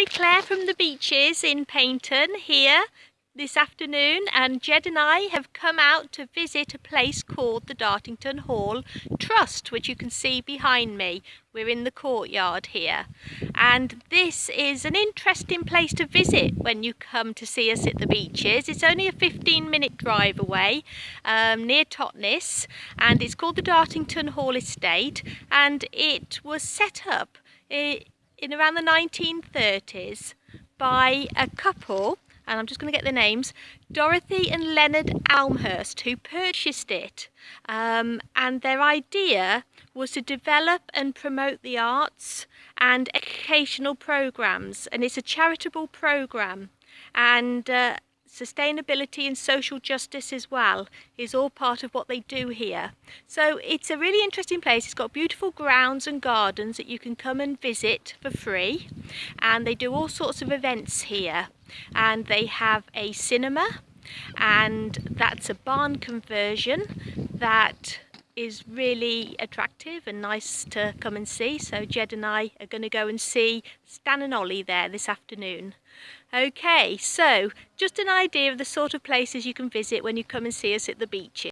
Hi, Claire from the beaches in Paignton here this afternoon and Jed and I have come out to visit a place called the Dartington Hall Trust which you can see behind me. We're in the courtyard here and this is an interesting place to visit when you come to see us at the beaches. It's only a 15 minute drive away um, near Totnes and it's called the Dartington Hall Estate and it was set up eh, in around the 1930s by a couple and I'm just going to get the names, Dorothy and Leonard Elmhirst, who purchased it. Um, and their idea was to develop and promote the arts and educational programs. And it's a charitable program. And uh, sustainability and social justice as well is all part of what they do here. So it's a really interesting place. It's got beautiful grounds and gardens that you can come and visit for free. And they do all sorts of events here. And they have a cinema and that's a barn conversion that is really attractive and nice to come and see. So Jed and I are going to go and see Stan and Ollie there this afternoon. Okay, so just an idea of the sort of places you can visit when you come and see us at the beaches.